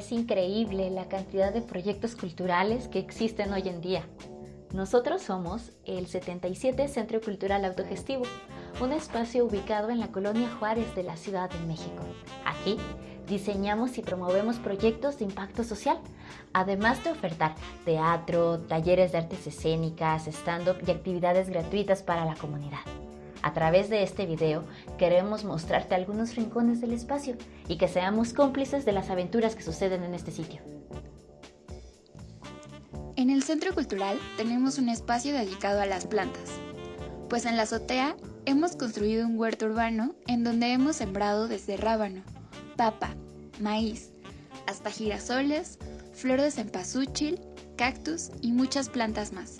Es increíble la cantidad de proyectos culturales que existen hoy en día. Nosotros somos el 77 Centro Cultural Autogestivo, un espacio ubicado en la colonia Juárez de la Ciudad de México. Aquí diseñamos y promovemos proyectos de impacto social, además de ofertar teatro, talleres de artes escénicas, stand-up y actividades gratuitas para la comunidad. A través de este video queremos mostrarte algunos rincones del espacio y que seamos cómplices de las aventuras que suceden en este sitio. En el Centro Cultural tenemos un espacio dedicado a las plantas, pues en la azotea hemos construido un huerto urbano en donde hemos sembrado desde rábano, papa, maíz, hasta girasoles, flores de cempasúchil, cactus y muchas plantas más.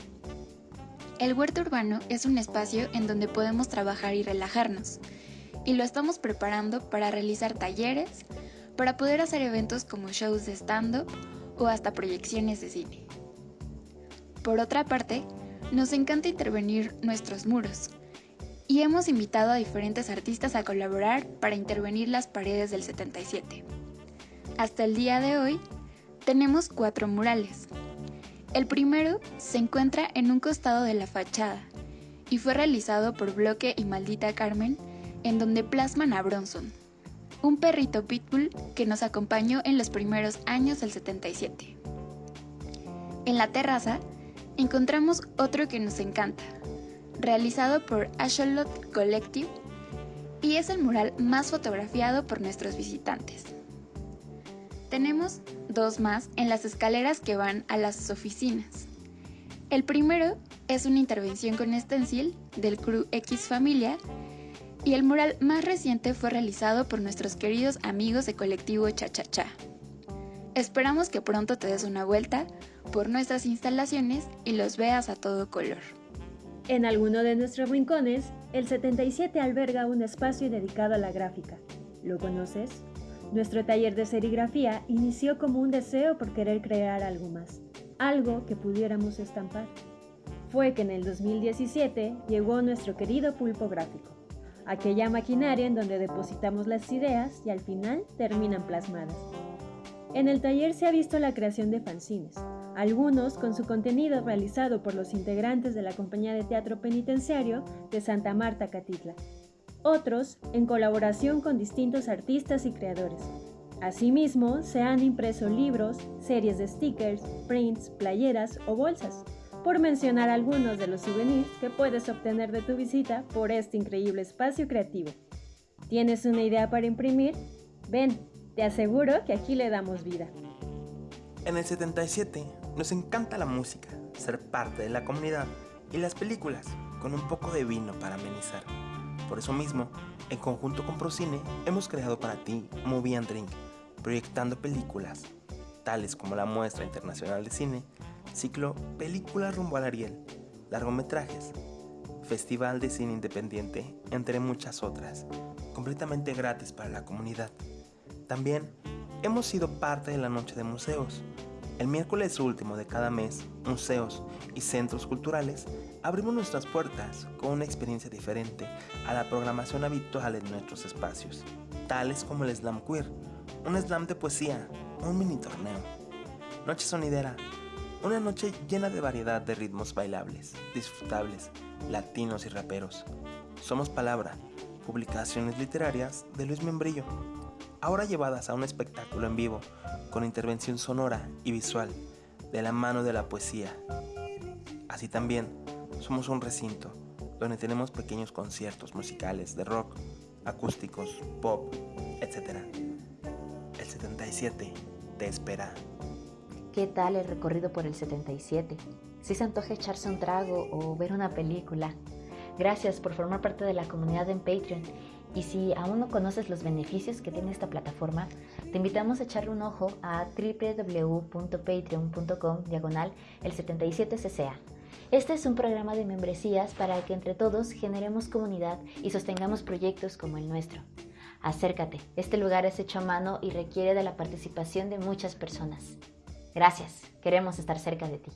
El huerto urbano es un espacio en donde podemos trabajar y relajarnos, y lo estamos preparando para realizar talleres, para poder hacer eventos como shows de stand-up o hasta proyecciones de cine. Por otra parte, nos encanta intervenir nuestros muros, y hemos invitado a diferentes artistas a colaborar para intervenir las paredes del 77. Hasta el día de hoy, tenemos cuatro murales, el primero se encuentra en un costado de la fachada y fue realizado por Bloque y Maldita Carmen, en donde plasman a Bronson, un perrito pitbull que nos acompañó en los primeros años del 77. En la terraza encontramos otro que nos encanta, realizado por Asholot Collective y es el mural más fotografiado por nuestros visitantes. Tenemos dos más en las escaleras que van a las oficinas. El primero es una intervención con stencil del Crew X Familia y el mural más reciente fue realizado por nuestros queridos amigos de colectivo Cha Cha Cha. Esperamos que pronto te des una vuelta por nuestras instalaciones y los veas a todo color. En alguno de nuestros rincones, el 77 alberga un espacio dedicado a la gráfica. ¿Lo conoces? Nuestro taller de serigrafía inició como un deseo por querer crear algo más, algo que pudiéramos estampar. Fue que en el 2017 llegó nuestro querido pulpo gráfico, aquella maquinaria en donde depositamos las ideas y al final terminan plasmadas. En el taller se ha visto la creación de fanzines, algunos con su contenido realizado por los integrantes de la compañía de teatro penitenciario de Santa Marta Catitla, otros en colaboración con distintos artistas y creadores. Asimismo, se han impreso libros, series de stickers, prints, playeras o bolsas, por mencionar algunos de los souvenirs que puedes obtener de tu visita por este increíble espacio creativo. ¿Tienes una idea para imprimir? Ven, te aseguro que aquí le damos vida. En el 77 nos encanta la música, ser parte de la comunidad y las películas, con un poco de vino para amenizar. Por eso mismo, en conjunto con Procine, hemos creado para ti Movie and Drink, proyectando películas, tales como la Muestra Internacional de Cine, ciclo Películas rumbo al Ariel, largometrajes, Festival de Cine Independiente, entre muchas otras, completamente gratis para la comunidad. También hemos sido parte de la Noche de Museos, el miércoles último de cada mes, museos y centros culturales abrimos nuestras puertas con una experiencia diferente a la programación habitual en nuestros espacios, tales como el Slam Queer, un slam de poesía, un mini torneo. Noche sonidera, una noche llena de variedad de ritmos bailables, disfrutables, latinos y raperos. Somos Palabra, publicaciones literarias de Luis Membrillo, ahora llevadas a un espectáculo en vivo con intervención sonora y visual de la mano de la poesía. Así también, somos un recinto donde tenemos pequeños conciertos musicales de rock, acústicos, pop, etc. El 77 te espera. ¿Qué tal el recorrido por el 77? Si se antoja echarse un trago o ver una película. Gracias por formar parte de la comunidad en Patreon y si aún no conoces los beneficios que tiene esta plataforma, te invitamos a echarle un ojo a www.patreon.com diagonal el 77cca. Este es un programa de membresías para que entre todos generemos comunidad y sostengamos proyectos como el nuestro. Acércate, este lugar es hecho a mano y requiere de la participación de muchas personas. Gracias, queremos estar cerca de ti.